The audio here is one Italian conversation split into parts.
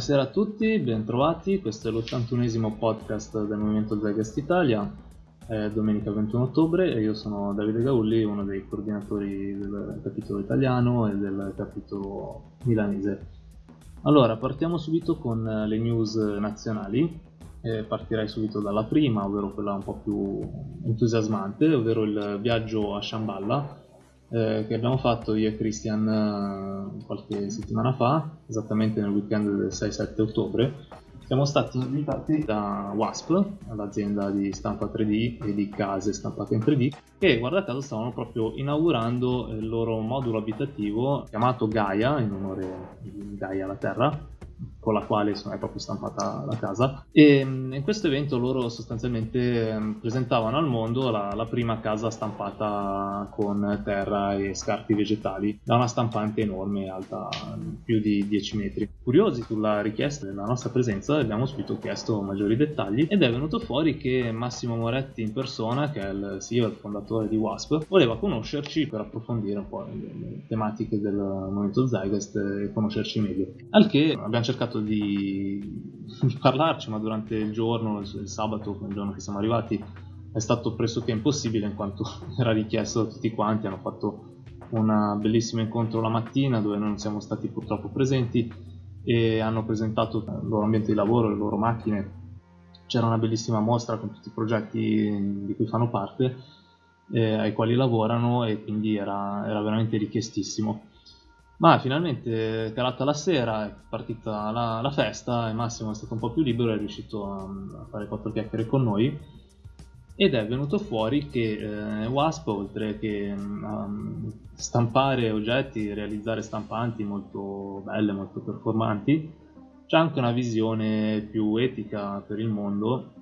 Buonasera a tutti, bentrovati. Questo è l'81esimo podcast del Movimento Zegas Italia. È domenica 21 ottobre e io sono Davide Gaulli, uno dei coordinatori del capitolo italiano e del capitolo milanese. Allora, partiamo subito con le news nazionali. Eh, partirei subito dalla prima, ovvero quella un po' più entusiasmante, ovvero il viaggio a Shambhala, eh, che abbiamo fatto io e Christian eh, qualche settimana fa, esattamente nel weekend del 6-7 ottobre. Siamo stati invitati da WASP, l'azienda di stampa 3D e di case stampate in 3D, che guarda caso stavano proprio inaugurando il loro modulo abitativo chiamato Gaia, in onore di Gaia la Terra, con la quale insomma, è proprio stampata la casa. E in questo evento loro sostanzialmente mm, presentavano al mondo la, la, prima casa stampata con terra e scarti vegetali da una stampante enorme, alta più di 10 metri. Curiosi sulla richiesta della nostra presenza, abbiamo subito chiesto maggiori dettagli ed è venuto fuori che Massimo Moretti in persona, che è il CEO e il fondatore di WASP, voleva conoscerci per approfondire un po' le, le tematiche del movimento Zygest e conoscerci meglio. Al che abbiamo cercato di, di parlarci, ma durante il giorno, il, sabato, il giorno che siamo arrivati, è stato pressoché impossibile in quanto era richiesto da tutti quanti. Hanno fatto un bellissimo incontro la mattina dove non siamo stati purtroppo presenti e hanno presentato il loro ambiente di lavoro, le loro macchine. C'era una bellissima mostra con tutti i progetti di cui fanno parte, eh, ai quali lavorano e quindi era, era veramente richiestissimo. Ma finalmente, calata la sera, è partita la, la, festa e Massimo è stato un po' più libero, è riuscito a, a fare quattro chiacchiere con noi. Ed è venuto fuori che eh, Wasp, oltre che um, stampare oggetti, realizzare stampanti molto belle, molto performanti, c'è anche una visione più etica per il mondo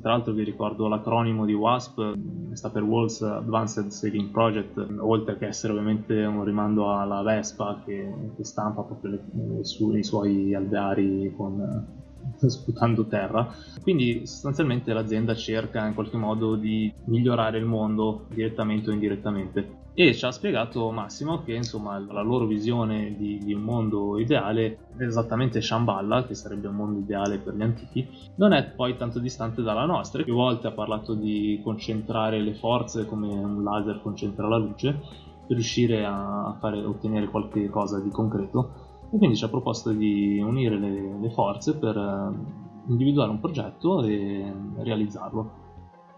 tra l'altro vi ricordo l'acronimo di WASP, sta per Walls Advanced Saving Project, oltre che essere ovviamente un rimando alla Vespa che, che stampa proprio le, su, i suoi alveari con, sputando terra. Quindi sostanzialmente l'azienda cerca in qualche modo di migliorare il mondo direttamente o indirettamente. E ci ha spiegato Massimo che insomma la loro visione di, di un mondo ideale esattamente Shambhala, che sarebbe un mondo ideale per gli antichi, non è poi tanto distante dalla nostra. Più volte ha parlato di concentrare le forze come un laser concentra la luce per riuscire a fare, ottenere qualche cosa di concreto e quindi ci ha proposto di unire le, le forze per eh, individuare un progetto e realizzarlo.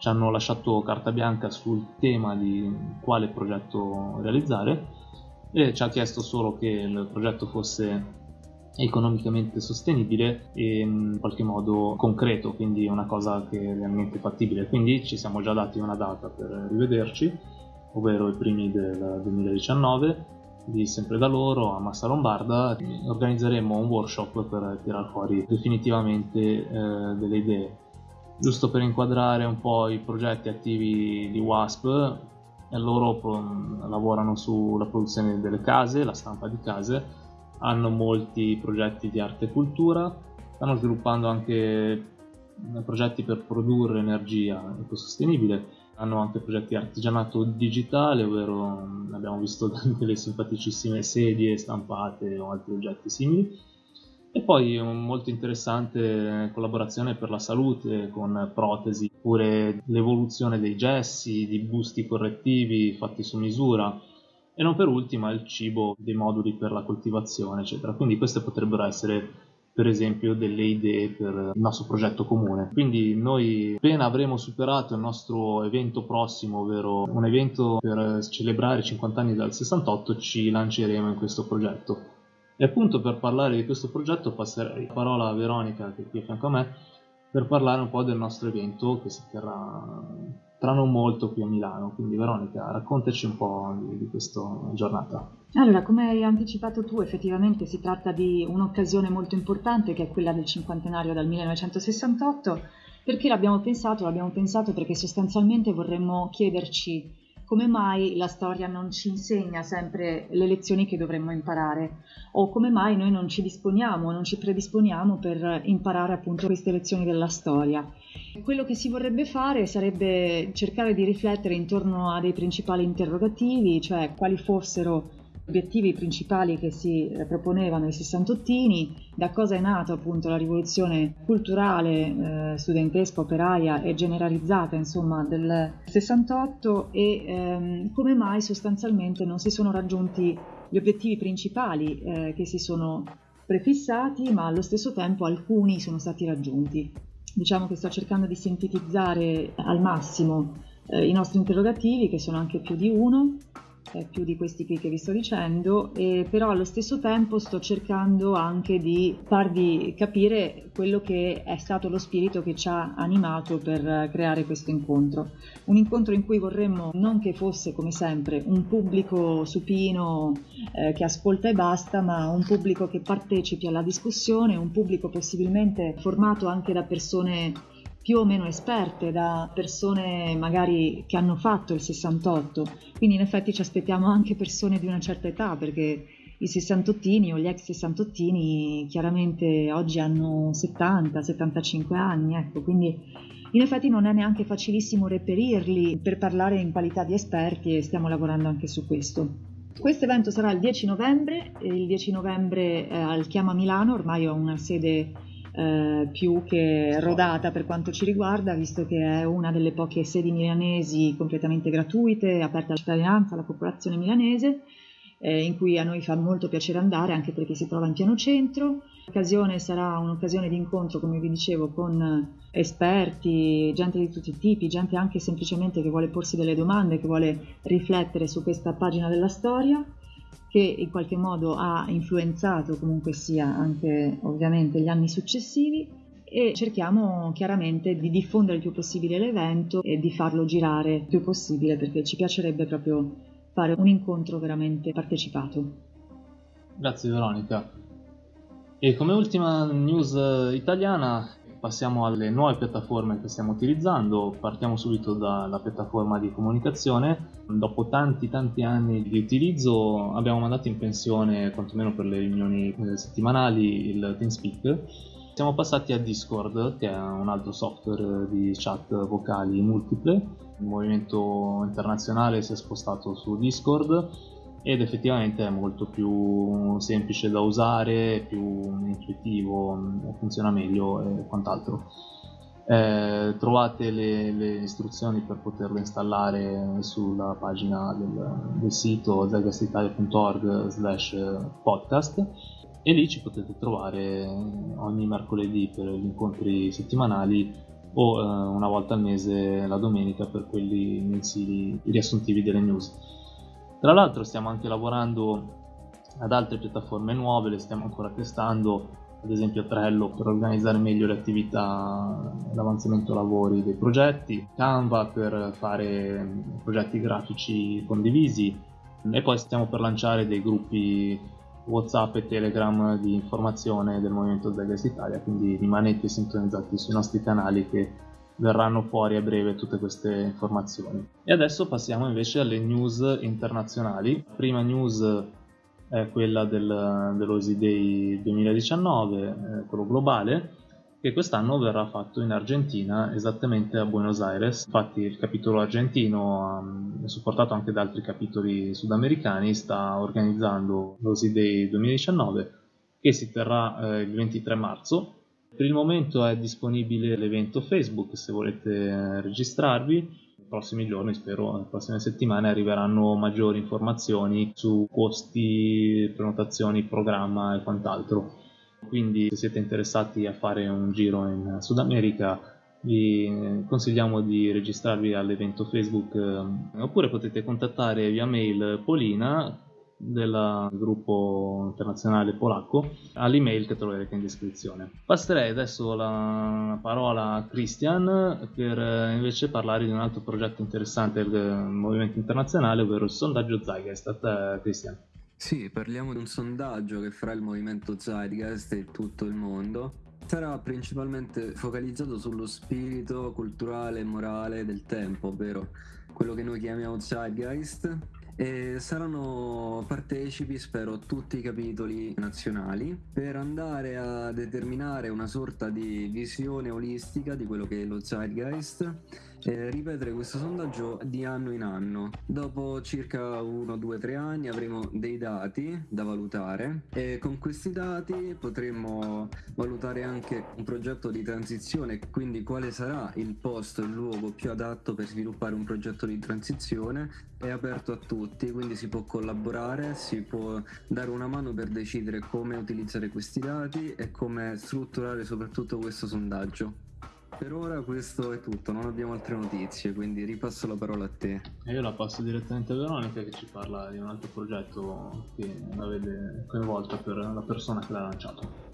Ci hanno lasciato carta bianca sul tema di quale progetto realizzare e ci ha chiesto solo che il progetto fosse economicamente sostenibile e in qualche modo concreto, quindi una cosa che è realmente fattibile. Quindi ci siamo già dati una data per rivederci, ovvero i primi del 2019 di sempre da loro a Massa Lombarda organizzeremo un workshop per tirare fuori definitivamente eh, delle idee giusto per inquadrare un po' i progetti attivi di WASP loro lavorano sulla produzione delle case, la stampa di case hanno molti progetti di arte e cultura stanno sviluppando anche progetti per produrre energia ecosostenibile hanno anche progetti di artigianato digitale, ovvero mm, abbiamo visto delle simpaticissime sedie stampate o altri oggetti simili. E poi molto interessante collaborazione per la salute con protesi, oppure l'evoluzione dei gessi, di busti correttivi fatti su misura e non per ultima il cibo, dei moduli per la coltivazione, eccetera. Quindi queste potrebbero essere per esempio delle idee per il nostro progetto comune. Quindi noi appena avremo superato il nostro evento prossimo, ovvero un evento per celebrare i 50 anni dal 68, ci lanceremo in questo progetto. E appunto per parlare di questo progetto passerei la parola a Veronica che è qui a fianco a me per parlare un po' del nostro evento che si terrà tra non molto qui a Milano. Quindi Veronica, raccontaci un po' di, di questa giornata. Allora, come hai anticipato tu, effettivamente si tratta di un'occasione molto importante che è quella del cinquantenario dal 1968. Perché l'abbiamo pensato? L'abbiamo pensato perché sostanzialmente vorremmo chiederci come mai la storia non ci insegna sempre le lezioni che dovremmo imparare o come mai noi non ci disponiamo, non ci predisponiamo per imparare appunto queste lezioni della storia. Quello che si vorrebbe fare sarebbe cercare di riflettere intorno a dei principali interrogativi, cioè quali fossero obiettivi principali che si eh, proponevano i sessantottini, da cosa è nata appunto la rivoluzione culturale, eh, studentesca, operaia e generalizzata insomma del 68 e ehm, come mai sostanzialmente non si sono raggiunti gli obiettivi principali eh, che si sono prefissati, ma allo stesso tempo alcuni sono stati raggiunti. Diciamo che sto cercando di sintetizzare al massimo eh, i nostri interrogativi, che sono anche più di uno, eh, più di questi qui che vi sto dicendo, e però allo stesso tempo sto cercando anche di farvi capire quello che è stato lo spirito che ci ha animato per creare questo incontro. Un incontro in cui vorremmo non che fosse come sempre un pubblico supino eh, che ascolta e basta, ma un pubblico che partecipi alla discussione, un pubblico possibilmente formato anche da persone più o meno esperte da persone magari che hanno fatto il 68, quindi in effetti ci aspettiamo anche persone di una certa età perché i sessantottini o gli ex sessantottini chiaramente oggi hanno 70-75 anni, ecco, quindi in effetti non è neanche facilissimo reperirli per parlare in qualità di esperti e stiamo lavorando anche su questo. Questo evento sarà il 10 novembre, il 10 novembre eh, al Chiama Milano, ormai ho una sede eh, più che rodata per quanto ci riguarda, visto che è una delle poche sedi milanesi completamente gratuite, aperte alla cittadinanza, alla popolazione milanese, eh, in cui a noi fa molto piacere andare, anche perché si trova in piano centro. L'occasione sarà un'occasione di incontro, come vi dicevo, con esperti, gente di tutti i tipi, gente anche semplicemente che vuole porsi delle domande, che vuole riflettere su questa pagina della storia che in qualche modo ha influenzato comunque sia anche ovviamente gli anni successivi e cerchiamo chiaramente di diffondere il più possibile l'evento e di farlo girare il più possibile perché ci piacerebbe proprio fare un incontro veramente partecipato. Grazie Veronica. E come ultima news italiana passiamo alle nuove piattaforme che stiamo utilizzando, partiamo subito dalla piattaforma di comunicazione. Dopo tanti tanti anni di utilizzo abbiamo mandato in pensione, quantomeno per le riunioni eh, settimanali, il TeamSpeak. Siamo passati a Discord, che è un altro software di chat vocali multiple. Il movimento internazionale si è spostato su Discord ed effettivamente è molto più semplice da usare, più intuitivo, funziona meglio e quant'altro. Eh, trovate le, le, istruzioni per poterlo installare sulla pagina del, del sito zegastitalia.org slash podcast e lì ci potete trovare ogni mercoledì per gli incontri settimanali o eh, una volta al mese la domenica per quelli mensili riassuntivi delle news. Tra l'altro stiamo anche lavorando ad altre piattaforme nuove, le stiamo ancora testando, ad esempio Trello per organizzare meglio le attività, l'avanzamento lavori dei progetti, Canva per fare progetti grafici condivisi e poi stiamo per lanciare dei gruppi Whatsapp e Telegram di informazione del Movimento Zegas Italia, quindi rimanete sintonizzati sui nostri canali che verranno fuori a breve tutte queste informazioni. E adesso passiamo invece alle news internazionali. La prima news è quella del, dell'OSI Day 2019, eh, quello globale, che quest'anno verrà fatto in Argentina, esattamente a Buenos Aires. Infatti il capitolo argentino, um, supportato anche da altri capitoli sudamericani, sta organizzando l'OSI Day 2019 che si terrà eh, il 23 marzo per il momento è disponibile l'evento Facebook se volete registrarvi. Nei prossimi giorni, spero, nelle prossime settimane arriveranno maggiori informazioni su costi, prenotazioni, programma e quant'altro. Quindi se siete interessati a fare un giro in Sud America vi consigliamo di registrarvi all'evento Facebook oppure potete contattare via mail Polina del gruppo internazionale polacco all'email che troverete in descrizione. Passerei adesso la parola a Christian per eh, invece parlare di un altro progetto interessante del movimento internazionale, ovvero il sondaggio Zeitgeist. Christian. Sì, parliamo di un sondaggio che farà il movimento Zeitgeist e tutto il mondo. Sarà principalmente focalizzato sullo spirito culturale e morale del tempo, ovvero quello che noi chiamiamo Zeitgeist, e saranno partecipi, spero, tutti i capitoli nazionali per andare a determinare una sorta di visione olistica di quello che è lo Zeitgeist e ripetere questo sondaggio di anno in anno. Dopo circa 1, 2, 3 anni avremo dei dati da valutare e con questi dati potremo valutare anche un progetto di transizione, quindi quale sarà il posto, il luogo più adatto per sviluppare un progetto di transizione. È aperto a tutti, quindi si può collaborare, si può dare una mano per decidere come utilizzare questi dati e come strutturare soprattutto questo sondaggio. Per ora questo è tutto, non abbiamo altre notizie, quindi ripasso la parola a te. E io la passo direttamente a Veronica che ci parla di un altro progetto che la vede coinvolta per la persona che l'ha lanciato.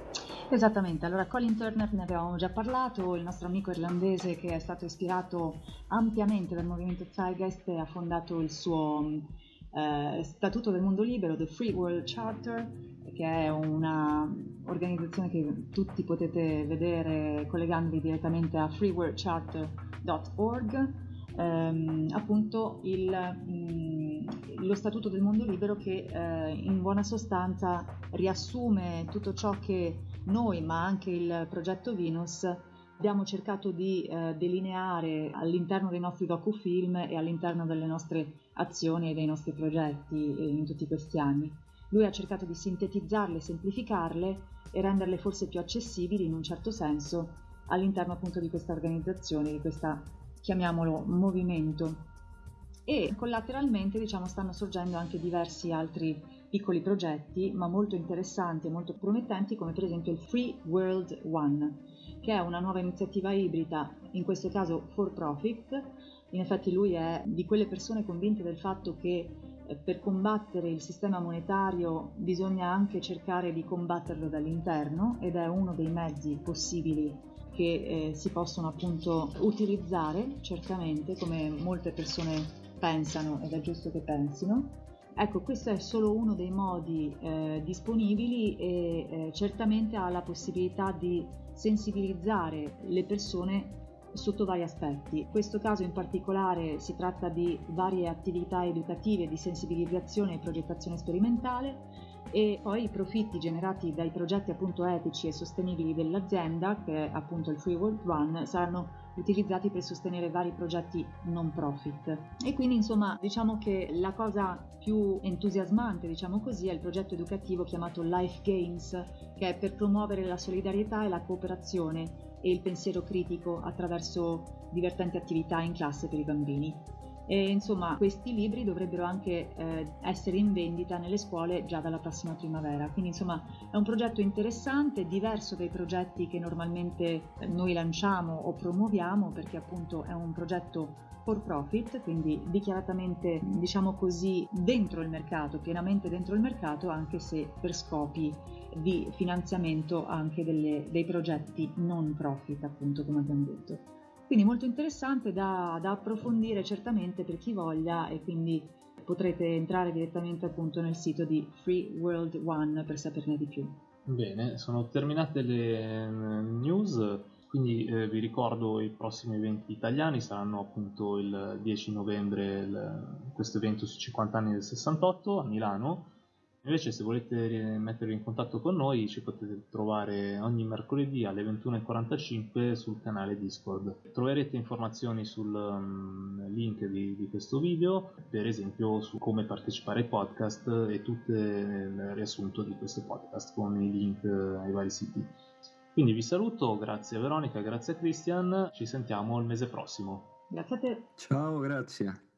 Esattamente, allora Colin Turner ne avevamo già parlato, il nostro amico irlandese che è stato ispirato ampiamente dal movimento Zeitgeist e ha fondato il suo eh, Statuto del Mondo Libero, The Free World Charter, che è un'organizzazione che tutti potete vedere collegandovi direttamente a freeworldcharter.org, ehm, appunto il, mh, mm, lo Statuto del Mondo Libero che eh, in buona sostanza riassume tutto ciò che noi, ma anche il progetto Venus, abbiamo cercato di eh, delineare all'interno dei nostri docufilm e all'interno delle nostre azioni e dei nostri progetti eh, in tutti questi anni. Lui ha cercato di sintetizzarle, semplificarle e renderle forse più accessibili in un certo senso all'interno appunto di questa organizzazione, di questa, chiamiamolo, movimento. E collateralmente diciamo stanno sorgendo anche diversi altri piccoli progetti, ma molto interessanti e molto promettenti, come per esempio il Free World One, che è una nuova iniziativa ibrida, in questo caso for profit. In effetti lui è di quelle persone convinte del fatto che per combattere il sistema monetario bisogna anche cercare di combatterlo dall'interno ed è uno dei mezzi possibili che eh, si possono appunto utilizzare certamente come molte persone pensano ed è giusto che pensino. Ecco, questo è solo uno dei modi eh, disponibili e eh, certamente ha la possibilità di sensibilizzare le persone sotto vari aspetti. In questo caso in particolare si tratta di varie attività educative di sensibilizzazione e progettazione sperimentale e poi i profitti generati dai progetti appunto etici e sostenibili dell'azienda, che è appunto il Free World Run, saranno utilizzati per sostenere vari progetti non profit. E quindi insomma diciamo che la cosa più entusiasmante, diciamo così, è il progetto educativo chiamato Life Games, che è per promuovere la solidarietà e la cooperazione e il pensiero critico attraverso divertenti attività in classe per i bambini. E, insomma, questi libri dovrebbero anche eh, essere in vendita nelle scuole già dalla prossima primavera. Quindi, insomma, è un progetto interessante, diverso dai progetti che normalmente noi lanciamo o promuoviamo, perché appunto è un progetto for profit, quindi dichiaratamente, diciamo così, dentro il mercato, pienamente dentro il mercato, anche se per scopi di finanziamento anche delle, dei progetti non profit, appunto, come abbiamo detto. Quindi molto interessante da, da approfondire certamente per chi voglia e quindi potrete entrare direttamente appunto nel sito di Free World One per saperne di più. Bene, sono terminate le mm, news, quindi eh, vi ricordo i prossimi eventi italiani saranno appunto il 10 novembre il, questo evento su 50 anni del 68 a Milano Invece se volete mettervi in contatto con noi ci potete trovare ogni mercoledì alle 21.45 sul canale Discord. Troverete informazioni sul um, link di, di, questo video, per esempio su come partecipare ai podcast e tutto il riassunto di questo podcast con i link ai vari siti. Quindi vi saluto, grazie a Veronica, grazie a Christian, ci sentiamo il mese prossimo. Grazie a te. Ciao, grazie.